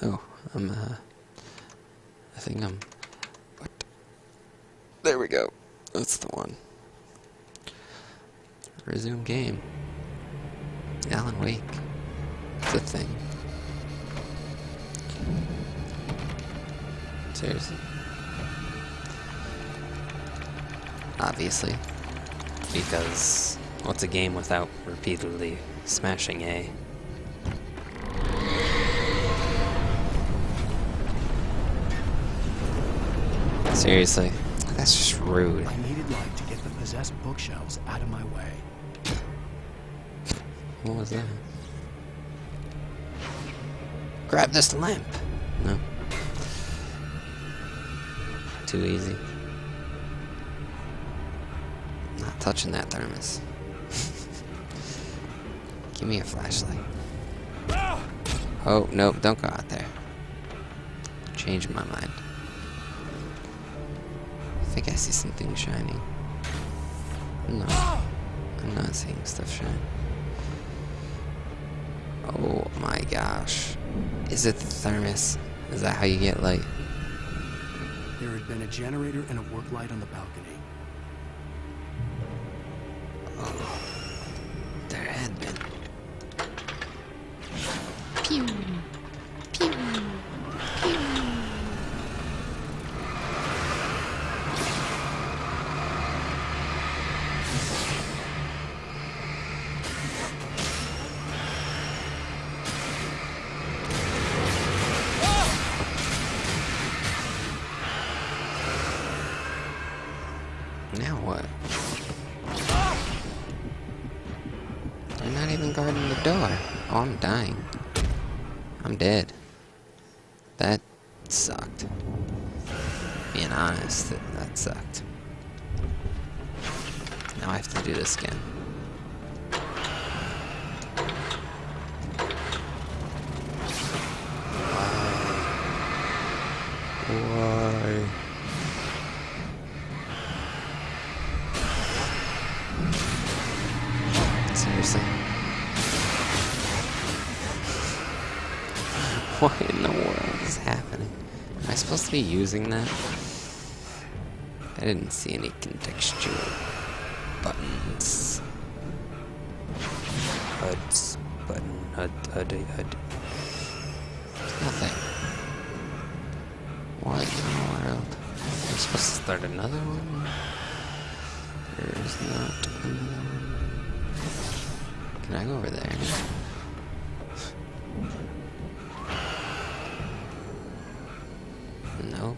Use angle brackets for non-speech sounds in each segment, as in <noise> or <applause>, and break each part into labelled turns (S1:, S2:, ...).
S1: Oh, I'm, uh, I think I'm, what? There we go. That's the one. Resume game. Alan Wake. It's a thing. Seriously. Obviously. Because what's a game without repeatedly smashing A? Seriously. That's just rude.
S2: I needed light to get the possessed bookshelves out of my way.
S1: What was that? Grab this lamp. No. Too easy. Not touching that thermos. <laughs> Give me a flashlight. Ah! Oh, nope, don't go out there. Change my mind. I guess I see something shining. No. I'm not seeing stuff shine. Oh my gosh. Is it the thermos? Is that how you get light?
S2: There had been a generator and a work light on the balcony.
S1: Oh, there had been.
S3: Pew. Pew.
S1: Dying. I'm dead. That sucked. Being honest, that, that sucked. Now I have to do this again. Why? Why? Be using that? I didn't see any contextual buttons. HUDs. Button. HUD. HUD. HUD. Nothing. What in the world? Am I supposed to start another one? There's not another one. Can I go over there?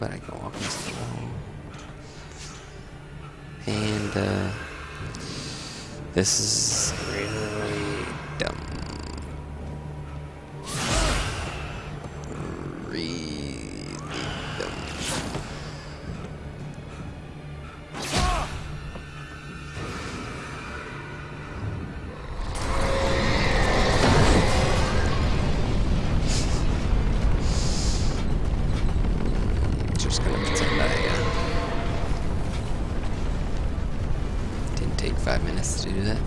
S1: But I walk against the wall. And, uh, this is five minutes to do that.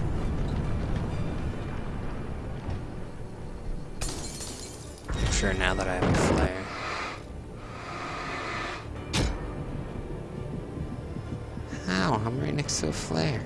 S1: I'm sure now that I have a flare. How? I'm right next to a flare.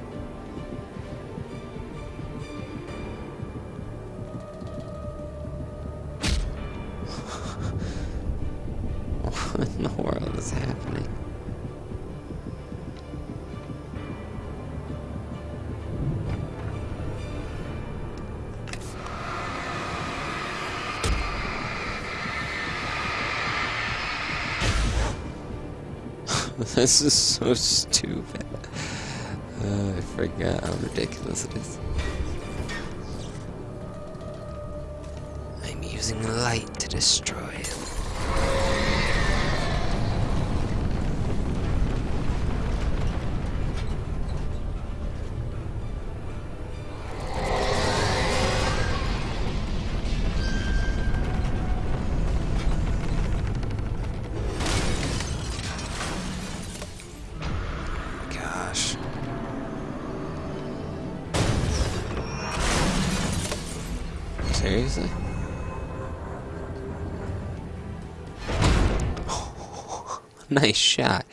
S1: <laughs> this is so stupid. Uh, I forgot how ridiculous it is. I'm using light to destroy. Seriously? <laughs> nice shot.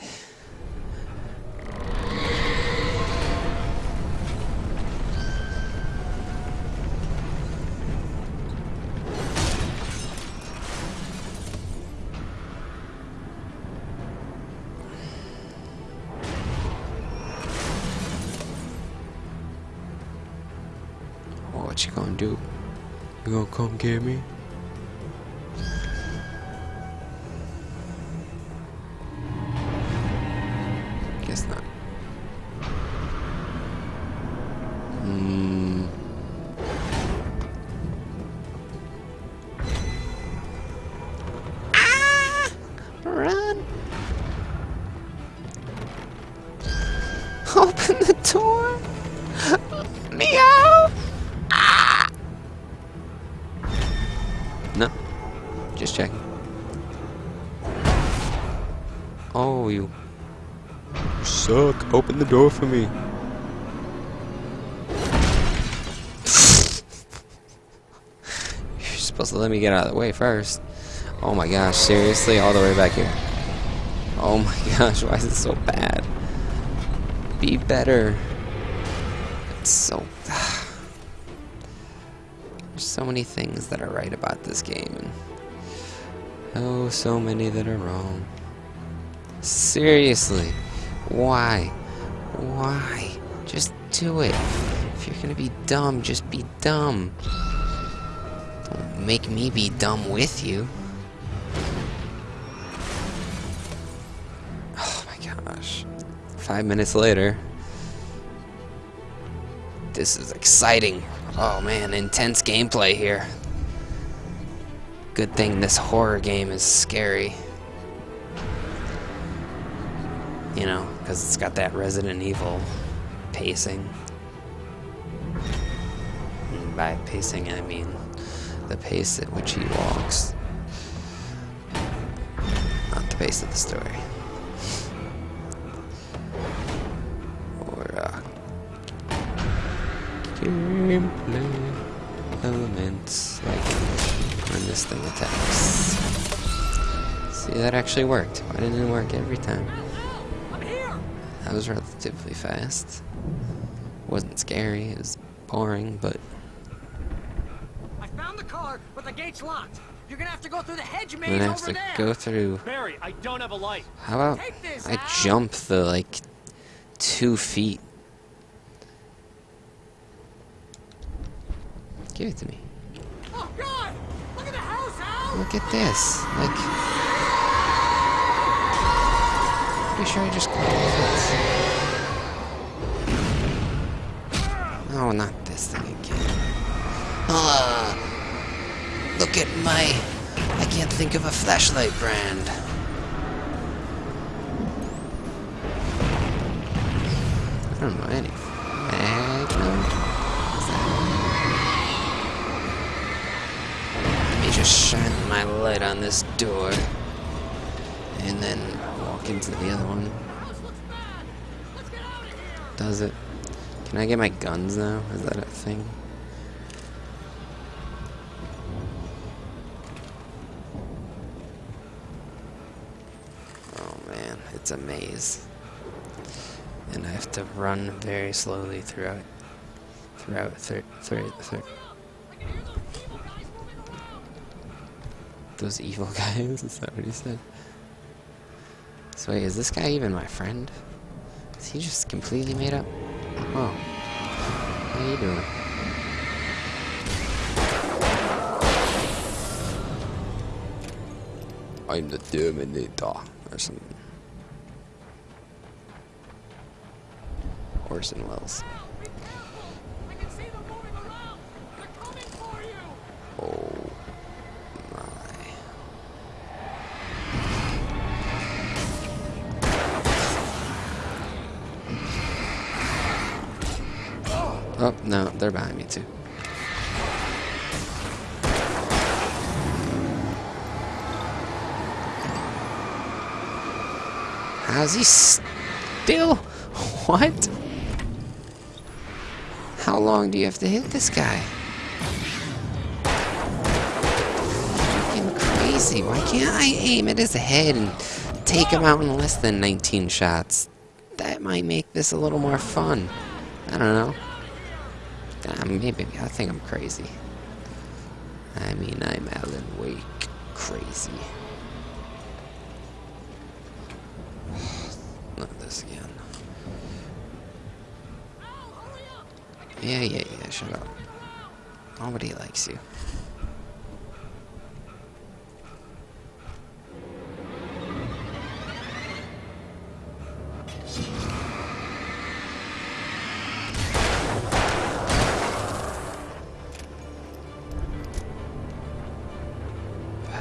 S1: Come get me? Open the door for me. You're supposed to let me get out of the way first. Oh my gosh, seriously? All the way back here? Oh my <laughs> gosh, why is it so bad? Be better. It's so... <sighs> There's so many things that are right about this game, and... Oh, so many that are wrong. Seriously. Why? Why? Just do it. If you're gonna be dumb, just be dumb. Don't make me be dumb with you. Oh my gosh. Five minutes later. This is exciting. Oh man, intense gameplay here. Good thing this horror game is scary. You know, because it's got that Resident Evil pacing. And by pacing, I mean the pace at which he walks. Not the pace of the story. Or, uh, gameplay elements, like when this thing attacks. See, that actually worked. Why didn't it work every time? Was relatively fast. Wasn't scary, it was boring, but
S4: I found the car, but the gate's locked. You're gonna have to go through the hedge
S1: I'm
S4: maze
S1: gonna have to
S4: there.
S1: go through.
S4: Barry, I don't have a light.
S1: How about
S4: this,
S1: I jump the like two feet? Give it to me.
S4: Oh God! Look at the house, Al.
S1: Look at this. Like, pretty sure I just climbed the fence. Oh, not this thing again. Ah, look at my. I can't think of a flashlight brand. I don't know any. Is that- Let me just shine my light on this door. And then into the other one. Does it? Can I get my guns now? Is that a thing? Oh man, it's a maze. And I have to run very slowly throughout throughout through through
S4: those evil <laughs> guys,
S1: is that what he said? So wait, is this guy even my friend? Is he just completely made up? Oh. How you doing? I'm the Terminator or something. Orson Welles. No, they're behind me too. How's he still? <laughs> What? How long do you have to hit this guy? Fucking crazy. Why can't I aim at his head and take him out in less than 19 shots. That might make this a little more fun. I don't know. Uh, maybe I think I'm crazy. I mean, I'm Alan Wake crazy. <sighs> Not this again. Yeah, yeah, yeah, shut up. Nobody likes you.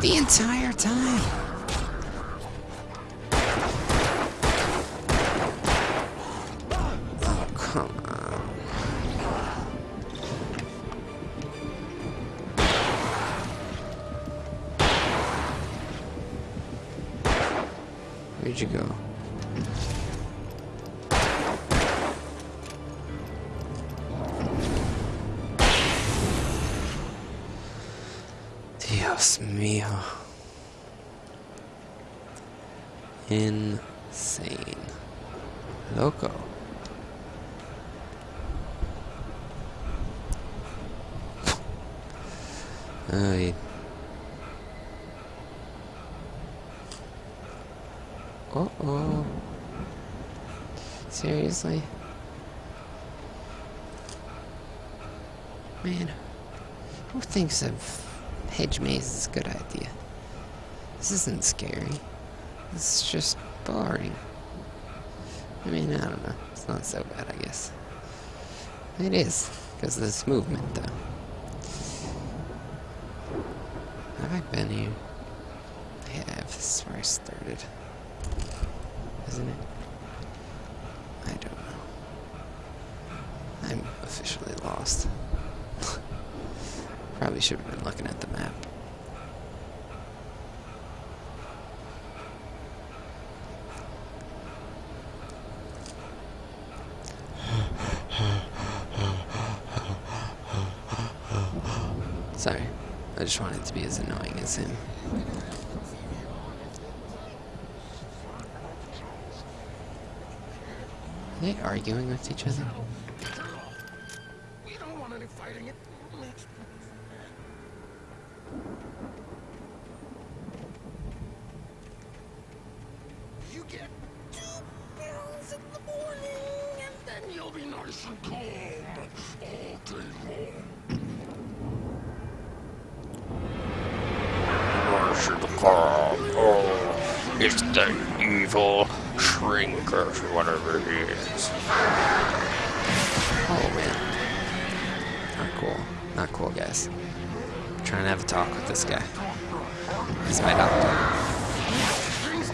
S1: The entire time. Ay. Uh oh. Seriously? Man, who thinks of hedge maze is a good idea? This isn't scary. This is just boring. I mean, I don't know. It's not so bad, I guess. It is, because of this movement, though. Have I been here? I have. This is where I started. Isn't it? I don't know. I'm officially lost. <laughs> Probably should have been looking at the map. Sorry. I just wanted to be as annoying as him. Are they arguing with each other?
S5: Oh, it's the evil shrinker, or whatever he is.
S1: Oh man. Not cool. Not cool, guys. I'm trying to have a talk with this guy. He's my doctor.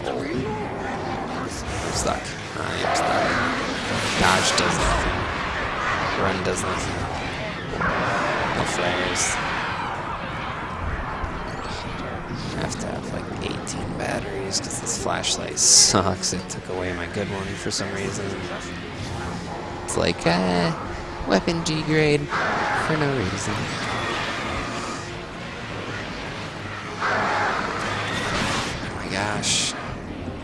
S1: Oh. I'm stuck. I am stuck. Dodge does nothing. Run does nothing. No flares. I have to have like 18 batteries because this flashlight sucks. It took away my good one for some reason. It's like, uh, weapon G grade for no reason. Oh my gosh.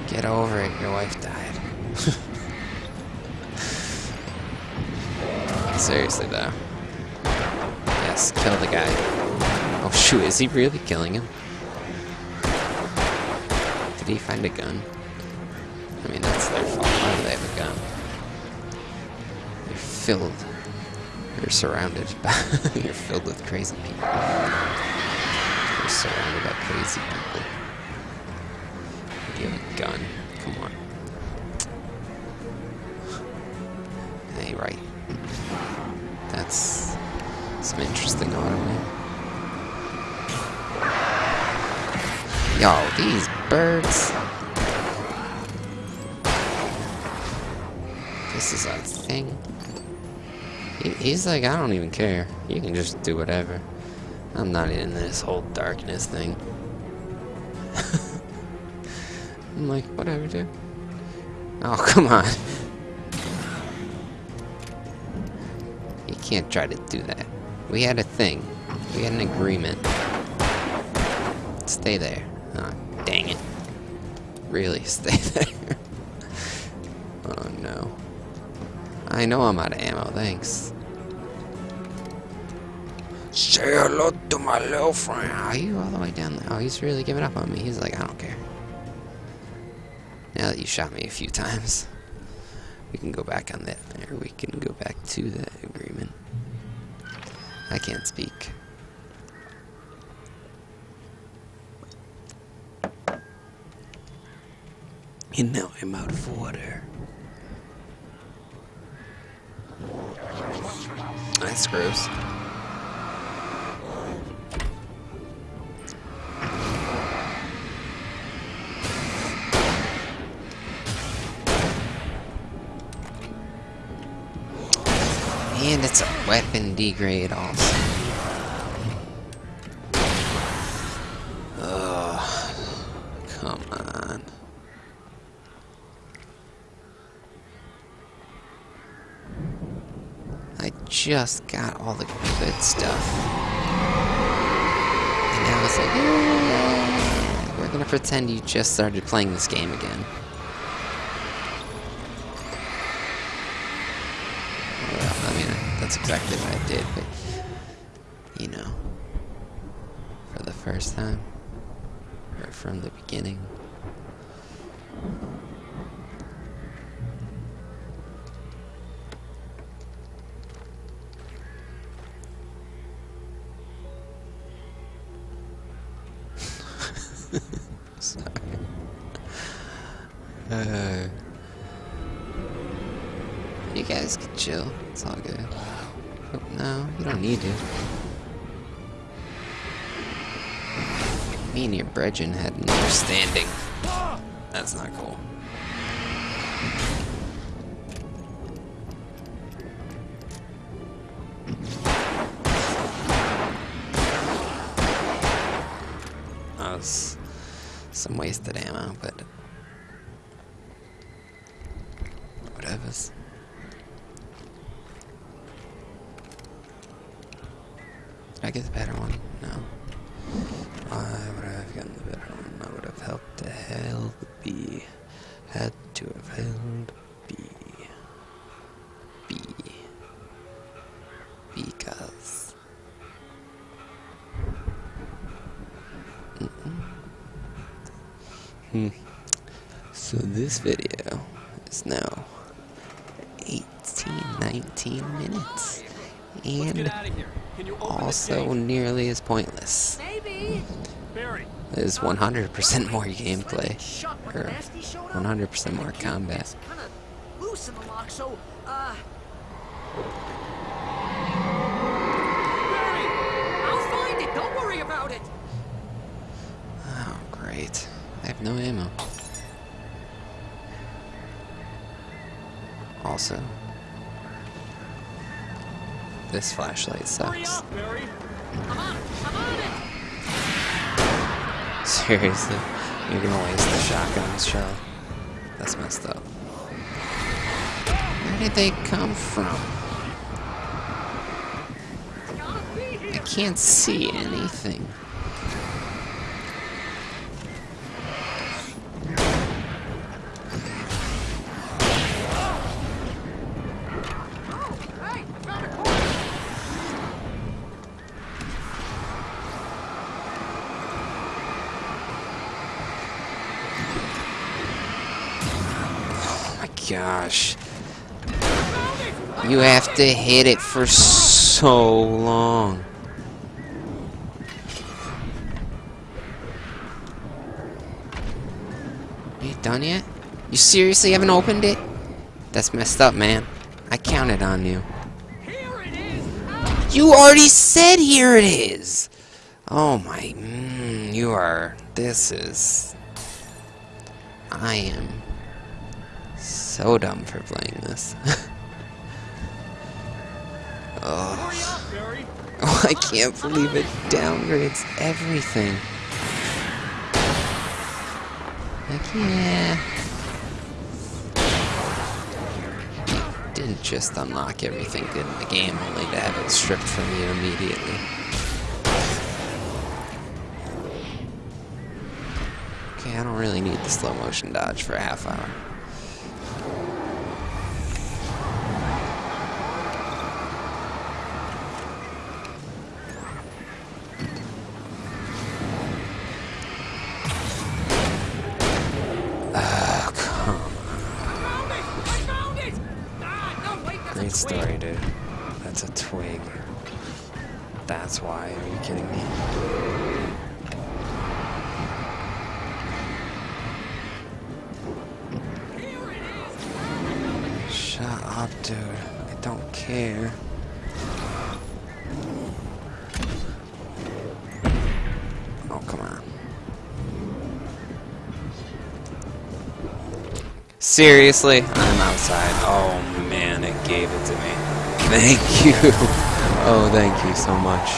S1: Get over it, your wife died. <laughs> Seriously though. Yes, kill the guy. Oh shoot, is he really killing him? Did he find a gun? I mean, that's their fault. Why do they have a gun? You're filled. You're surrounded <laughs> by. you're filled with crazy people. You're surrounded by crazy people. You have a gun. Come on. Hey, right. That's some interesting audio. Yo, these birds. This is a thing. He, he's like, I don't even care. You can just do whatever. I'm not in this whole darkness thing. <laughs> I'm like, whatever, dude. Oh, <laughs> come on. You can't try to do that. We had a thing. We had an agreement. Stay there. Really, <laughs> stay there. oh, no. I know I'm out of ammo, thanks. Say hello to my little friend. Are you all the way down there? Oh, he's really giving up on me. He's like, I don't care. Now that you shot me a few times, we can go back on that, or we can go back to that agreement. I can't speak. And now I'm out of water. That's gross. And it's a weapon degrade also. Just got all the good stuff. And now it's like, "Yeah, we're gonna pretend you just started playing this game again. Well, I mean, that's exactly what I did, but, you know, for the first time, or from the beginning. Brethren had an understanding. That's not cool. That was some wasted ammo, but whatever's. I get the better one? No. Why would I have gotten the better one? I would have helped the hell B. Had to have held B. B. Because. Hmm. So this video is now 18, 19 minutes. And also nearly as pointless.
S4: Maybe. Barry.
S1: There's 100% more gameplay.
S4: Shut
S1: Or
S4: Nasty showed up.
S1: 100% more combat.
S4: loose in the lock, so, uh... I'll find it! Don't worry about it!
S1: Oh, great. I have no ammo. Also, this flashlight sucks.
S4: up! I'm on! I'm on! <laughs>
S1: Seriously, you're gonna waste the shotgun shell. That's messed up. Where did they come from? I can't see anything. To hit it for so long. You done yet? You seriously haven't opened it? That's messed up, man. I counted on you. You already said here it is! Oh my, mm, you are, this is... I am so dumb for playing this. <laughs> oh. Oh, <laughs> I can't believe it downgrades everything. Like, yeah. Didn't just unlock everything good in the game, only to have it stripped from you immediately. Okay, I don't really need the slow motion dodge for a half hour. Story, dude. That's a twig. That's why. Are you kidding me? Shut up, dude. I don't care. Oh, come on. Seriously? Outside. Oh man, it gave it to me. Thank <laughs> you. Oh, thank you so much.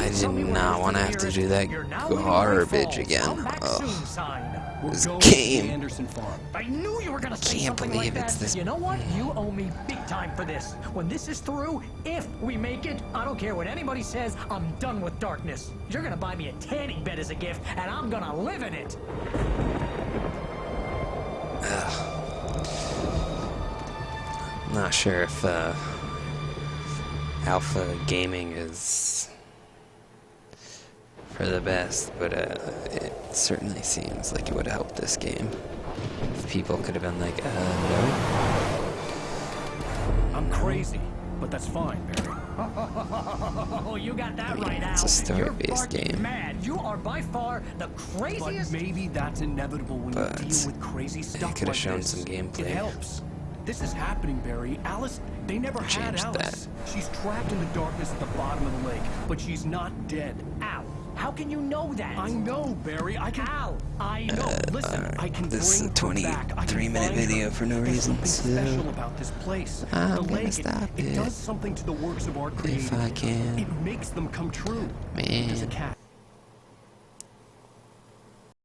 S1: I did not want to have to do that garbage again. Ugh. This
S2: We'll go to the
S1: game.
S6: I knew you were gonna say
S1: Can't believe it's this-
S6: You know what? You owe me big time for this. When this is through, if we make it, I don't care what anybody says. I'm done with darkness. You're gonna buy me a tanning bed as a gift, and I'm gonna live in it.
S1: Not sure if uh, Alpha Gaming is for the best, but uh, it certainly seems like it would help this game. If people could have been like, uh, no.
S2: I'm crazy, but that's fine, Barry.
S6: Oh, you got that right, Al.
S1: it's a story-based
S6: You're barking
S1: game.
S6: Mad. You are by far the craziest.
S2: But
S6: craziest.
S2: maybe that's inevitable when
S1: But
S2: you deal with crazy stuff
S1: coulda
S2: like
S1: shown
S2: this.
S1: some gameplay.
S2: It helps. This is happening, Barry. Alice, they never had
S1: Changed
S2: Alice. She's trapped in the darkness at the bottom of the lake, but she's not dead.
S6: Al, how can you know that?
S2: I know, Barry. I can.
S6: Al, I know.
S2: Listen, I can
S1: Uh, this is a
S2: her back. I can
S1: 23-minute video for no
S2: There's
S1: reason, so
S2: special about this place.
S1: I'm
S2: the
S1: gonna
S2: lake, it-
S1: stop
S2: it,
S1: it.
S2: does something to the works of art
S1: If I can.
S2: It makes them come true. There's a
S1: Man.
S2: cat.